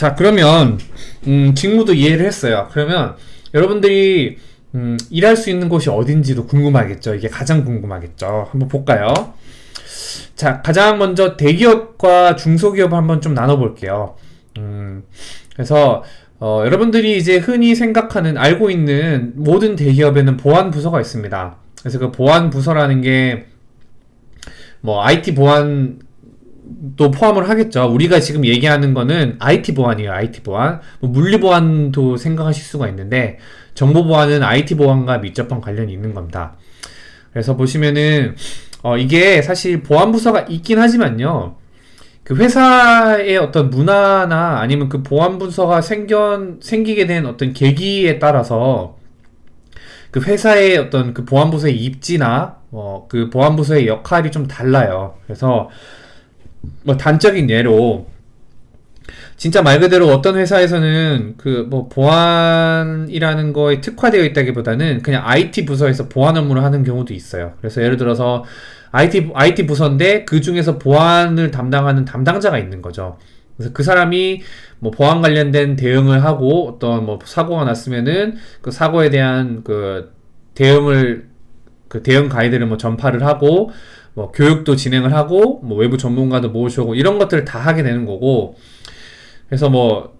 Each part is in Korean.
자 그러면 음, 직무도 이해를 했어요. 그러면 여러분들이 음, 일할 수 있는 곳이 어딘지도 궁금하겠죠. 이게 가장 궁금하겠죠. 한번 볼까요? 자 가장 먼저 대기업과 중소기업 한번 좀 나눠볼게요. 음, 그래서 어, 여러분들이 이제 흔히 생각하는 알고 있는 모든 대기업에는 보안 부서가 있습니다. 그래서 그 보안 부서라는 게 뭐 IT 보안 또 포함을 하겠죠. 우리가 지금 얘기하는 거는 IT 보안이에요. IT 보안. 뭐 물리 보안도 생각하실 수가 있는데 정보 보안은 IT 보안과 밀접한 관련이 있는 겁니다. 그래서 보시면은 어, 이게 사실 보안 부서가 있긴 하지만요. 그 회사의 어떤 문화나 아니면 그 보안 부서가 생겨 생기게 된 어떤 계기에 따라서 그 회사의 어떤 그 보안부서의 입지나 어, 그 보안부서의 역할이 좀 달라요. 그래서 뭐 단적인 예로 진짜 말 그대로 어떤 회사에서는 그 뭐 보안이라는 거에 특화되어 있다기보다는 그냥 IT 부서에서 보안 업무를 하는 경우도 있어요. 그래서 예를 들어서 IT IT 부서인데 그 중에서 보안을 담당하는 담당자가 있는 거죠. 그래서 그 사람이 뭐 보안 관련된 대응을 하고 어떤 뭐 사고가 났으면은 그 사고에 대한 그 대응을 그 대응 가이드를 뭐 전파를 하고 뭐 교육도 진행을 하고 뭐 외부 전문가도 모셔오고 이런 것들을 다 하게 되는 거고. 그래서 뭐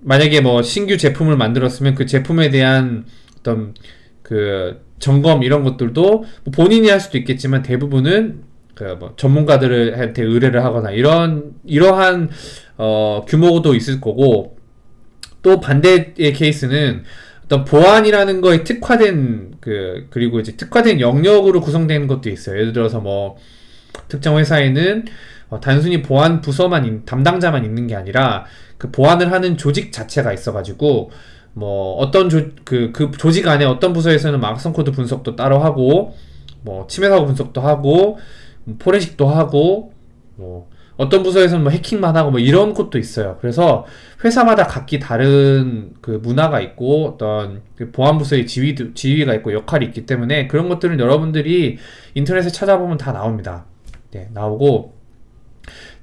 만약에 뭐 신규 제품을 만들었으면 그 제품에 대한 어떤 그 점검 이런 것들도 뭐 본인이 할 수도 있겠지만 대부분은 그 뭐 전문가들한테 의뢰를 하거나 이런 이러한 어 규모도 있을 거고. 또 반대의 케이스는 어떤 보안이라는 거에 특화된 그 그리고 이제 특화된 영역으로 구성되는 것도 있어요. 예를 들어서 뭐 특정 회사에는 어, 단순히 보안 부서만 인, 담당자만 있는 게 아니라 그 보안을 하는 조직 자체가 있어가지고 뭐 어떤 조, 그, 그 조직 안에 어떤 부서에서는 악성 코드 분석도 따로 하고 뭐 침해 사고 분석도 하고 뭐 포렌식도 하고 뭐 어떤 부서에서는 뭐 해킹만 하고 뭐 이런 곳도 있어요. 그래서 회사마다 각기 다른 그 문화가 있고 어떤 그 보안 부서의 지위도 지위가 있고 역할이 있기 때문에 그런 것들은 여러분들이 인터넷에 찾아보면 다 나옵니다. 네, 나오고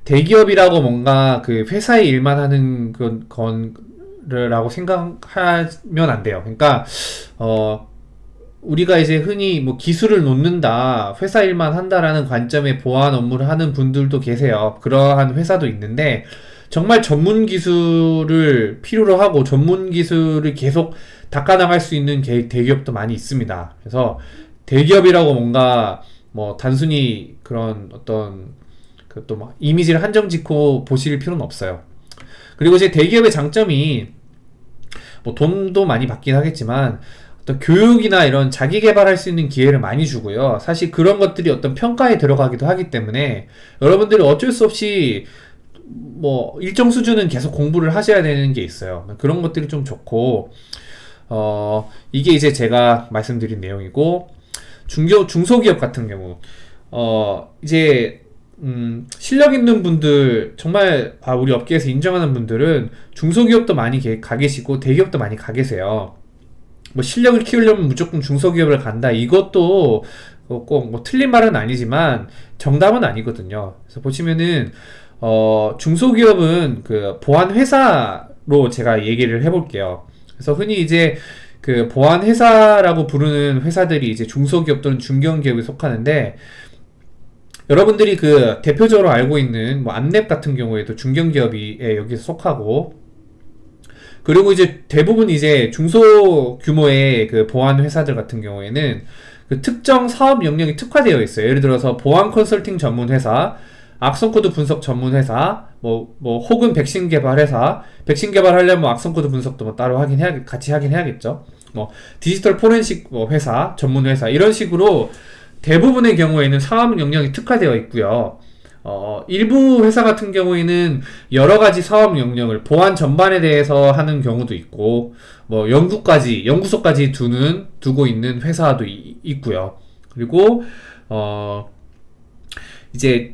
대기업이라고 뭔가 그 회사의 일만 하는 건, 건라고 생각하면 안 돼요. 그러니까 어 우리가 이제 흔히 뭐 기술을 놓는다, 회사 일만 한다라는 관점의 보안 업무를 하는 분들도 계세요. 그러한 회사도 있는데, 정말 전문 기술을 필요로 하고 전문 기술을 계속 닦아나갈 수 있는 대기업도 많이 있습니다. 그래서 대기업이라고 뭔가 뭐 단순히 그런 어떤 그 또 막 이미지를 한정 짓고 보실 필요는 없어요. 그리고 이제 대기업의 장점이 뭐 돈도 많이 받긴 하겠지만 어떤 교육이나 이런 자기 개발할 수 있는 기회를 많이 주고요. 사실 그런 것들이 어떤 평가에 들어가기도 하기 때문에 여러분들이 어쩔 수 없이 뭐 일정 수준은 계속 공부를 하셔야 되는 게 있어요. 그런 것들이 좀 좋고 어 이게 이제 제가 말씀드린 내용이고 중교 중소기업 같은 경우 어 이제 음, 실력 있는 분들 정말 아, 우리 업계에서 인정하는 분들은 중소기업도 많이 가 계시고 대기업도 많이 가 계세요. 뭐 실력을 키우려면 무조건 중소기업을 간다. 이것도 꼭뭐 틀린 말은 아니지만 정답은 아니거든요. 그래서 보시면은 어 중소기업은 그 보안 회사로 제가 얘기를 해볼게요. 그래서 흔히 이제 그 보안 회사라고 부르는 회사들이 이제 중소기업 또는 중견기업에 속하는데 여러분들이 그 대표적으로 알고 있는 뭐 안랩 같은 경우에도 중견기업이 여기서 속하고 그리고 이제 대부분 이제 중소 규모의 그 보안 회사들 같은 경우에는 그 특정 사업 영역이 특화되어 있어요. 예를 들어서 보안 컨설팅 전문 회사, 악성 코드 분석 전문 회사, 뭐, 뭐, 혹은 백신 개발 회사, 백신 개발하려면 뭐 악성 코드 분석도 뭐 따로 하긴 해야, 같이 하긴 해야겠죠. 뭐, 디지털 포렌식 뭐 회사, 전문 회사, 이런 식으로 대부분의 경우에는 사업 영역이 특화되어 있고요. 어, 일부 회사 같은 경우에는 여러 가지 사업 영역을 보안 전반에 대해서 하는 경우도 있고, 뭐 연구까지, 연구소까지 두는, 두고 있는 회사도 이, 있고요. 그리고, 어, 이제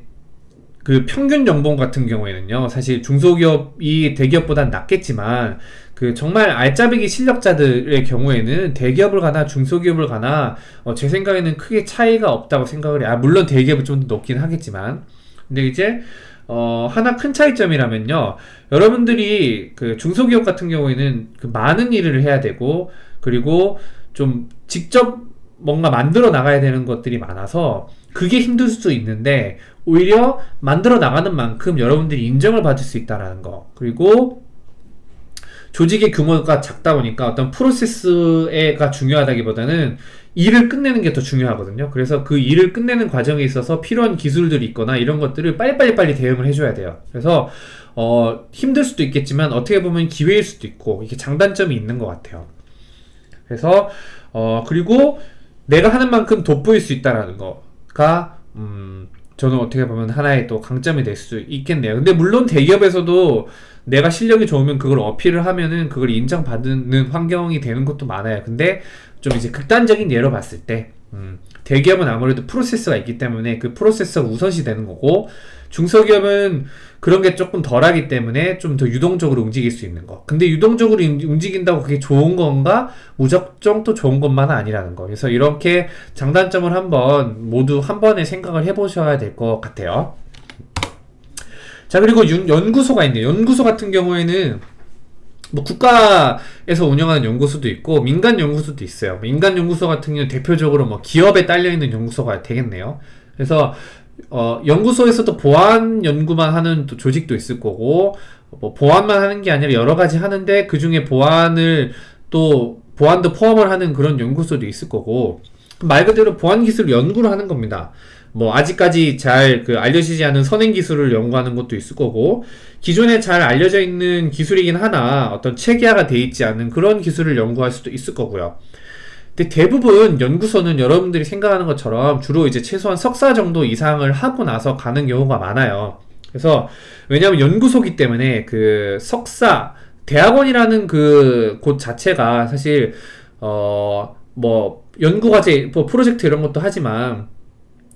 그 평균 연봉 같은 경우에는요, 사실 중소기업이 대기업보다 낮겠지만, 그 정말 알짜배기 실력자들의 경우에는 대기업을 가나 중소기업을 가나, 어, 제 생각에는 크게 차이가 없다고 생각을 해요. 아, 물론 대기업은 좀더 높긴 하겠지만, 근데 이제 어, 하나 큰 차이점이라면요. 여러분들이 그 중소기업 같은 경우에는 그 많은 일을 해야 되고, 그리고 좀 직접 뭔가 만들어 나가야 되는 것들이 많아서 그게 힘들 수도 있는데, 오히려 만들어 나가는 만큼 여러분들이 인정을 받을 수 있다라는 거. 그리고 조직의 규모가 작다 보니까 어떤 프로세스가 중요하다기보다는 일을 끝내는 게 더 중요하거든요. 그래서 그 일을 끝내는 과정에 있어서 필요한 기술들이 있거나 이런 것들을 빨리빨리 빨리 대응을 해줘야 돼요. 그래서 어, 힘들 수도 있겠지만 어떻게 보면 기회일 수도 있고 이게 장단점이 있는 것 같아요. 그래서 어, 그리고 내가 하는 만큼 돋보일 수 있다라는 거가 음, 저는 어떻게 보면 하나의 또 강점이 될 수 있겠네요. 근데 물론 대기업에서도 내가 실력이 좋으면 그걸 어필을 하면은 그걸 인정받는 환경이 되는 것도 많아요. 근데 좀 이제 극단적인 예로 봤을 때 음, 대기업은 아무래도 프로세스가 있기 때문에 그 프로세스가 우선시 되는 거고 중소기업은 그런 게 조금 덜하기 때문에 좀 더 유동적으로 움직일 수 있는 거. 근데 유동적으로 움직인다고 그게 좋은 건가? 무작정 또 좋은 것만은 아니라는 거. 그래서 이렇게 장단점을 한번 모두 한 번에 생각을 해보셔야 될 것 같아요. 자 그리고 윤, 연구소가 있네요. 연구소 같은 경우에는 뭐 국가에서 운영하는 연구소도 있고 민간 연구소도 있어요. 민간 연구소 같은 경우는 대표적으로 뭐 기업에 딸려 있는 연구소가 되겠네요. 그래서 어, 연구소에서도 보안 연구만 하는 또 조직도 있을 거고 뭐 보안만 하는 게 아니라 여러 가지 하는데 그 중에 보안을 또 보안도 포함을 하는 그런 연구소도 있을 거고 말 그대로 보안 기술 연구를 하는 겁니다. 뭐 아직까지 잘 그 알려지지 않은 선행 기술을 연구하는 것도 있을 거고 기존에 잘 알려져 있는 기술이긴 하나 어떤 체계화가 돼 있지 않은 그런 기술을 연구할 수도 있을 거고요. 근데 대부분 연구소는 여러분들이 생각하는 것처럼 주로 이제 최소한 석사 정도 이상을 하고 나서 가는 경우가 많아요. 그래서 왜냐하면 연구소기 때문에 그 석사 대학원이라는 그 곳 자체가 사실 어 뭐 연구과제 뭐 프로젝트 이런 것도 하지만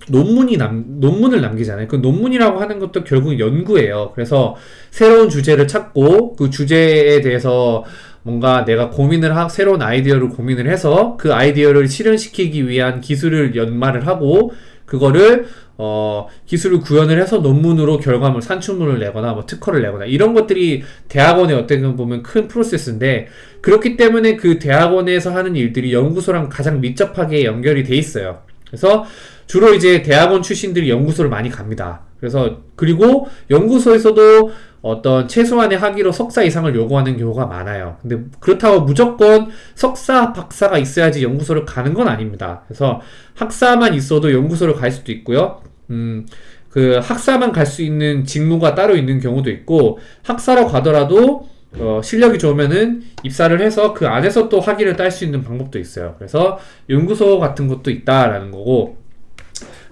논문이 남, 논문을 남기잖아요. 그 논문이라고 하는 것도 결국 연구예요. 그래서 새로운 주제를 찾고 그 주제에 대해서 뭔가 내가 고민을 하, 새로운 아이디어를 고민을 해서 그 아이디어를 실현시키기 위한 기술을 연마를 하고 그거를 어, 기술을 구현을 해서 논문으로 결과물, 산출물을 내거나 뭐 특허를 내거나 이런 것들이 대학원의 어떻게 보면 큰 프로세스인데 그렇기 때문에 그 대학원에서 하는 일들이 연구소랑 가장 밀접하게 연결이 돼 있어요. 그래서 주로 이제 대학원 출신들이 연구소를 많이 갑니다. 그래서 그리고 연구소에서도 어떤 최소한의 학위로 석사 이상을 요구하는 경우가 많아요. 근데 그렇다고 무조건 석사, 박사가 있어야지 연구소를 가는 건 아닙니다. 그래서 학사만 있어도 연구소를 갈 수도 있고요. 음, 그 학사만 갈 수 있는 직무가 따로 있는 경우도 있고 학사로 가더라도 어, 실력이 좋으면은 입사를 해서 그 안에서 또 학위를 딸 수 있는 방법도 있어요. 그래서 연구소 같은 것도 있다라는 거고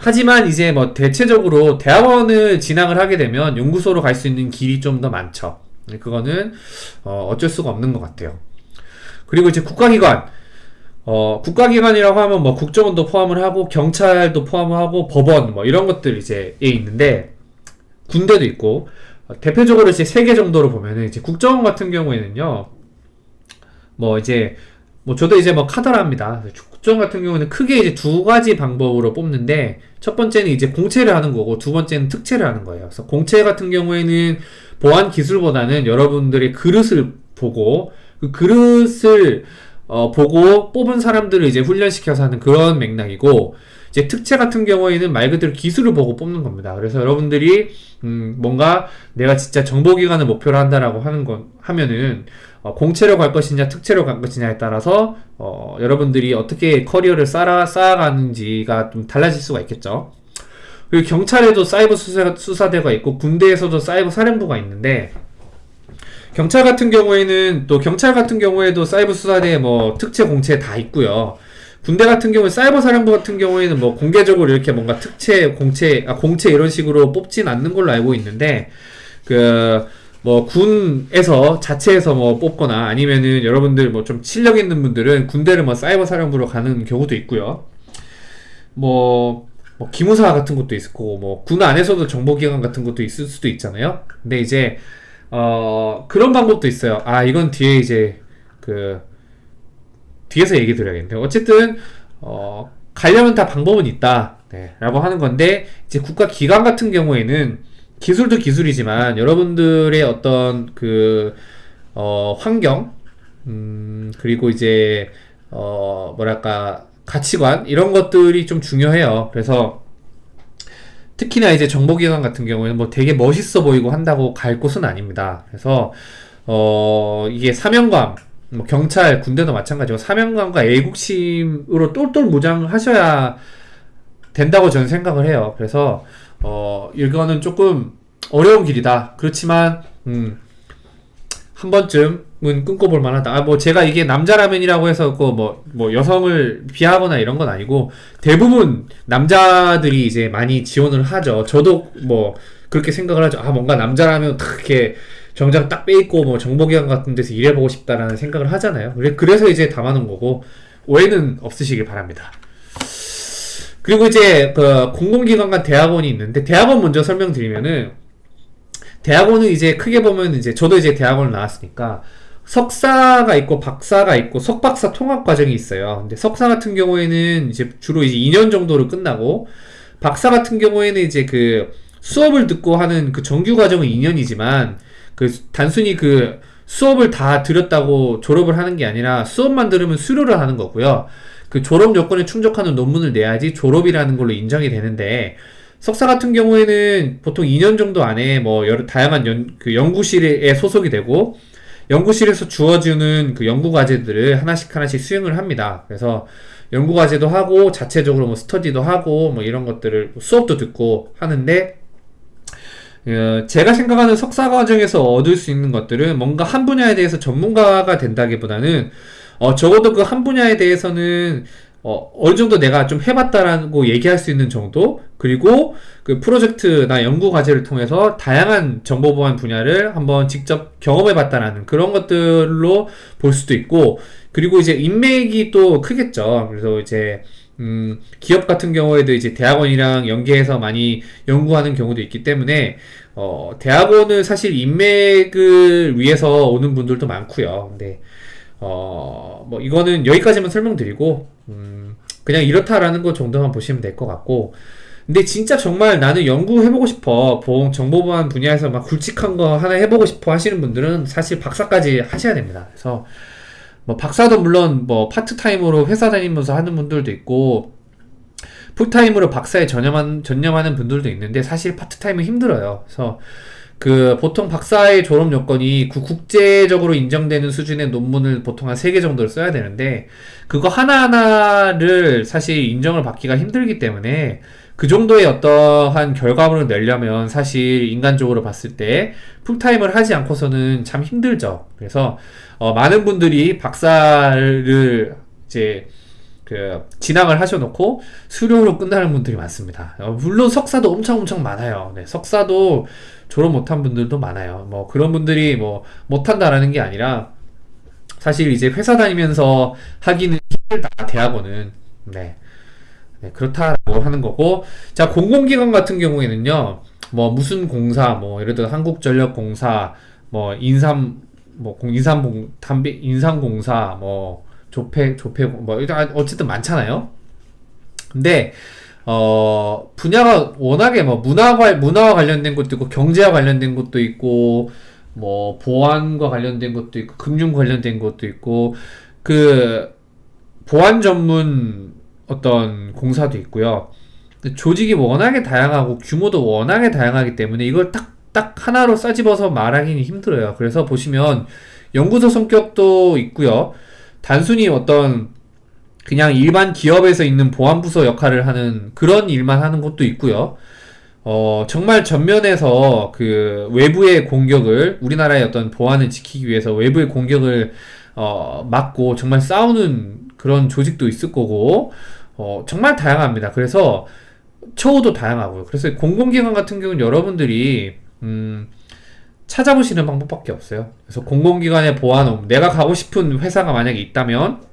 하지만 이제 뭐 대체적으로 대학원을 진학을 하게 되면 연구소로 갈 수 있는 길이 좀 더 많죠. 그거는 어, 어쩔 수가 없는 것 같아요. 그리고 이제 국가기관 어, 국가기관이라고 하면 뭐 국정원도 포함을 하고 경찰도 포함을 하고 법원 뭐 이런 것들 이제 있는데 군대도 있고 대표적으로 이제 세 개 정도로 보면은 이제 국정원 같은 경우에는요 뭐 이제 뭐 저도 이제 뭐 카더라입니다. 국정 같은 경우는 크게 이제 두 가지 방법으로 뽑는데 첫 번째는 이제 공채를 하는 거고 두 번째는 특채를 하는 거예요. 그래서 공채 같은 경우에는 보안 기술보다는 여러분들의 그릇을 보고 그 그릇을 어, 보고 뽑은 사람들을 이제 훈련시켜서 하는 그런 맥락이고 이제 특채 같은 경우에는 말 그대로 기술을 보고 뽑는 겁니다. 그래서 여러분들이 음, 뭔가 내가 진짜 정보기관을 목표로 한다라고 하는 건 하면은 어, 공채로 갈 것이냐 특채로 갈 것이냐에 따라서 어, 여러분들이 어떻게 커리어를 쌓아, 쌓아가는지가 좀 달라질 수가 있겠죠. 그리고 경찰에도 사이버 수사, 수사대가 있고 군대에서도 사이버 사령부가 있는데 경찰 같은 경우에는 또 경찰 같은 경우에도 사이버 수사대 뭐 특채 공채 다 있고요. 군대 같은 경우에 사이버 사령부 같은 경우에는 뭐 공개적으로 이렇게 뭔가 특채 공채 아 공채 이런 식으로 뽑진 않는 걸로 알고 있는데 그 뭐 군에서 자체에서 뭐 뽑거나 아니면은 여러분들 뭐 좀 실력 있는 분들은 군대를 뭐 사이버 사령부로 가는 경우도 있고요. 뭐, 뭐 기무사 같은 것도 있을 거고 뭐 군 안에서도 정보기관 같은 것도 있을 수도 있잖아요. 근데 이제 어 그런 방법도 있어요. 아 이건 뒤에 이제 그 뒤에서 얘기 드려야겠는데 어쨌든 어 가려면 다 방법은 있다. 네, 라고 하는 건데 이제 국가 기관 같은 경우에는 기술도 기술이지만 여러분들의 어떤 그 어, 환경 음, 그리고 이제 어, 뭐랄까 가치관 이런 것들이 좀 중요해요. 그래서 특히나 이제 정보기관 같은 경우에는 뭐 되게 멋있어 보이고 한다고 갈 곳은 아닙니다. 그래서 어 이게 사명감 뭐 경찰 군대도 마찬가지고 사명감과 애국심으로 똘똘 무장하셔야 된다고 저는 생각을 해요. 그래서 어 이거는 조금 어려운 길이다. 그렇지만 음, 한 번쯤은 꿈꿔볼 만하다. 아, 뭐 제가 이게 남자라면이라고 해서 그 뭐 뭐 여성을 비하거나 이런 건 아니고 대부분 남자들이 이제 많이 지원을 하죠. 저도 뭐 그렇게 생각을 하죠. 아 뭔가 남자라면 딱 이렇게 정장 딱 빼입고 뭐 정보기관 같은 데서 일해보고 싶다라는 생각을 하잖아요. 그래 그래서 이제 담아놓은 거고 오해는 없으시길 바랍니다. 그리고 이제 그 공공기관과 대학원이 있는데 대학원 먼저 설명드리면은 대학원은 이제 크게 보면 이제 저도 이제 대학원을 나왔으니까 석사가 있고 박사가 있고 석박사 통합 과정이 있어요. 근데 석사 같은 경우에는 이제 주로 이제 2년 정도로 끝나고 박사 같은 경우에는 이제 그 수업을 듣고 하는 그 정규 과정은 2년이지만 그 단순히 그 수업을 다 들었다고 졸업을 하는 게 아니라 수업만 들으면 수료를 하는 거고요. 그 졸업 요건에 충족하는 논문을 내야지 졸업이라는 걸로 인정이 되는데 석사 같은 경우에는 보통 2년 정도 안에 뭐 여러 다양한 연, 그 연구실에 소속이 되고 연구실에서 주어지는 그 연구 과제들을 하나씩 하나씩 수행을 합니다. 그래서 연구 과제도 하고 자체적으로 뭐 스터디도 하고 뭐 이런 것들을 수업도 듣고 하는데 어, 제가 생각하는 석사 과정에서 얻을 수 있는 것들은 뭔가 한 분야에 대해서 전문가가 된다기보다는 어, 적어도 그 한 분야에 대해서는 어, 어느 정도 내가 좀 해봤다라고 얘기할 수 있는 정도 그리고 그 프로젝트나 연구 과제를 통해서 다양한 정보 보안 분야를 한번 직접 경험해봤다라는 그런 것들로 볼 수도 있고 그리고 이제 인맥이 또 크겠죠. 그래서 이제 음, 기업 같은 경우에도 이제 대학원이랑 연계해서 많이 연구하는 경우도 있기 때문에 어, 대학원은 사실 인맥을 위해서 오는 분들도 많고요. 근데 어, 뭐 이거는 여기까지만 설명드리고 음, 그냥 이렇다라는 것 정도만 보시면 될 것 같고 근데 진짜 정말 나는 연구해보고 싶어 보험 정보보안 분야에서 막 굵직한 거 하나 해보고 싶어 하시는 분들은 사실 박사까지 하셔야 됩니다. 그래서 뭐 박사도 물론 뭐 파트타임으로 회사 다니면서 하는 분들도 있고 풀타임으로 박사에 전념한, 전념하는 분들도 있는데 사실 파트타임은 힘들어요. 그래서 그 보통 박사의 졸업 요건이 그 국제적으로 인정되는 수준의 논문을 보통 한 3개 정도를 써야 되는데 그거 하나하나를 사실 인정을 받기가 힘들기 때문에 그 정도의 어떠한 결과물을 내려면 사실 인간적으로 봤을 때 풀타임을 하지 않고서는 참 힘들죠. 그래서 어, 많은 분들이 박사를 이제 그 진학을 하셔놓고 수료로 끝나는 분들이 많습니다. 어, 물론 석사도 엄청 엄청 많아요. 네, 석사도 졸업 못한 분들도 많아요. 뭐 그런 분들이 뭐 못한다라는 게 아니라 사실 이제 회사 다니면서 하기는 힘들다 대학원은 네. 네, 그렇다고 하는 거고 자 공공기관 같은 경우에는요 뭐 무슨 공사 뭐 예를 들어 한국전력공사 뭐 인삼 뭐 인삼 담배 인삼공사 뭐 조폐 조폐 뭐 일단 어쨌든 많잖아요 근데 어 분야가 워낙에 뭐 문화와 문화와 관련된 것도 있고 경제와 관련된 것도 있고 뭐 보안과 관련된 것도 있고 금융 관련된 것도 있고 그 보안 전문 어떤 공사도 있고요. 조직이 워낙에 다양하고 규모도 워낙에 다양하기 때문에 이걸 딱, 딱 하나로 싸집어서 말하기는 힘들어요. 그래서 보시면 연구소 성격도 있고요. 단순히 어떤 그냥 일반 기업에서 있는 보안부서 역할을 하는 그런 일만 하는 것도 있고요. 어, 정말 전면에서 그 외부의 공격을 우리나라의 어떤 보안을 지키기 위해서 외부의 공격을 어, 막고 정말 싸우는 그런 조직도 있을 거고 어, 정말 다양합니다. 그래서 처우도 다양하고요. 그래서 공공기관 같은 경우는 여러분들이 음, 찾아보시는 방법밖에 없어요. 그래서 공공기관의 보안, 내가 가고 싶은 회사가 만약에 있다면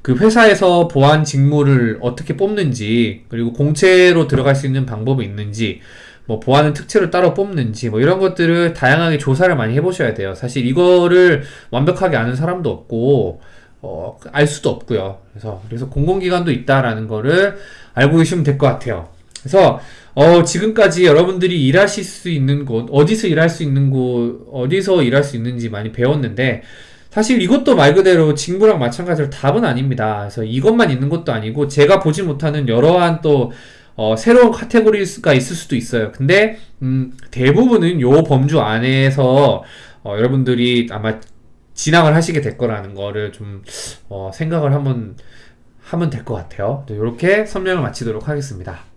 그 회사에서 보안 직무를 어떻게 뽑는지 그리고 공채로 들어갈 수 있는 방법이 있는지 뭐 보안은 특채로 따로 뽑는지 뭐 이런 것들을 다양하게 조사를 많이 해보셔야 돼요. 사실 이거를 완벽하게 아는 사람도 없고 어, 알 수도 없고요. 그래서 그래서 공공기관도 있다라는 거를 알고 계시면 될 것 같아요. 그래서 어, 지금까지 여러분들이 일하실 수 있는 곳, 어디서 일할 수 있는 곳, 어디서 일할 수 있는지 많이 배웠는데, 사실 이것도 말 그대로 직무랑 마찬가지로 답은 아닙니다. 그래서 이것만 있는 것도 아니고, 제가 보지 못하는 여러한 또, 어, 새로운 카테고리가 있을 수도 있어요. 근데, 음, 대부분은 요 범주 안에서, 어, 여러분들이 아마 진학을 하시게 될 거라는 거를 좀, 어, 생각을 한번 하면 될 것 같아요. 이렇게 설명을 마치도록 하겠습니다.